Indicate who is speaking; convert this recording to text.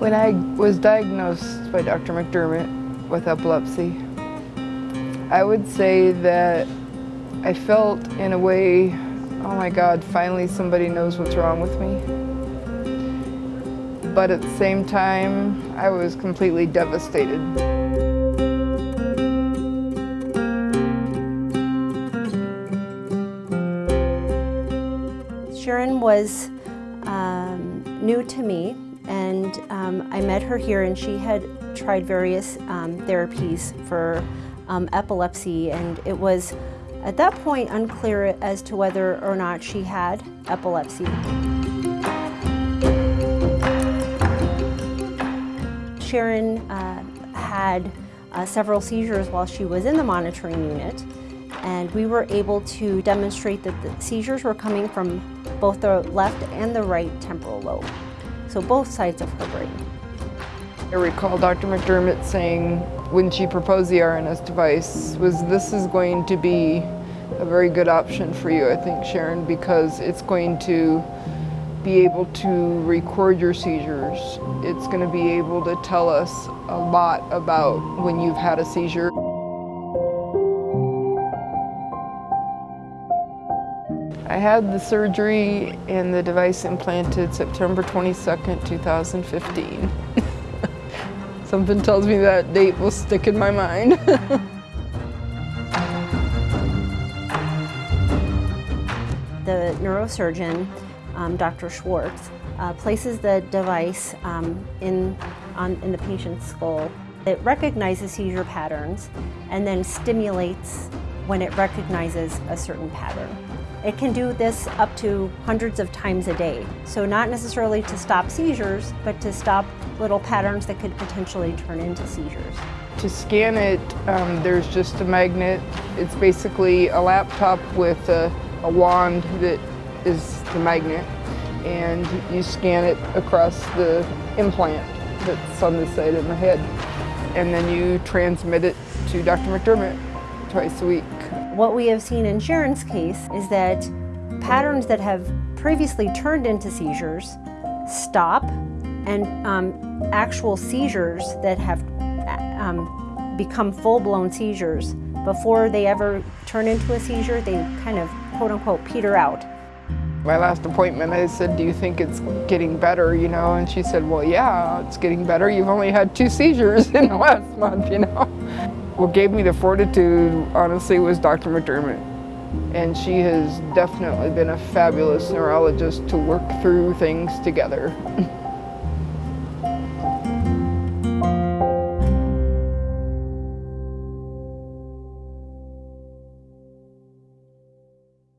Speaker 1: When I was diagnosed by Dr. McDermott with epilepsy, I would say that I felt in a way, oh my God, finally somebody knows what's wrong with me. But at the same time, I was completely devastated.
Speaker 2: Sharon was um, new to me and um, I met her here and she had tried various um, therapies for um, epilepsy. And it was at that point unclear as to whether or not she had epilepsy. Sharon uh, had uh, several seizures while she was in the monitoring unit. And we were able to demonstrate that the seizures were coming from both the left and the right temporal lobe, so both sides of her brain.
Speaker 1: I recall Dr. McDermott saying when she proposed the RNS device was this is going to be a very good option for you, I think, Sharon, because it's going to be able to record your seizures. It's going to be able to tell us a lot about when you've had a seizure. I had the surgery and the device implanted September 22nd, 2015. Something tells me that date will stick in my mind.
Speaker 2: the neurosurgeon, um, Dr. Schwartz, uh, places the device um, in, on, in the patient's skull. It recognizes seizure patterns and then stimulates when it recognizes a certain pattern. It can do this up to hundreds of times a day. So not necessarily to stop seizures, but to stop little patterns that could potentially turn into seizures.
Speaker 1: To scan it, um, there's just a magnet. It's basically a laptop with a, a wand that is the magnet. And you scan it across the implant that's on the side of the head. And then you transmit it to Dr. McDermott twice a week.
Speaker 2: What we have seen in Sharon's case is that patterns that have previously turned into seizures stop and um, actual seizures that have um, become full-blown seizures before they ever turn into a seizure, they kind of quote-unquote peter out.
Speaker 1: My last appointment, I said, do you think it's getting better, you know? And she said, well, yeah, it's getting better. You've only had two seizures in the last month, you know? What gave me the fortitude, honestly, was Dr. McDermott. And she has definitely been a fabulous neurologist to work through things together.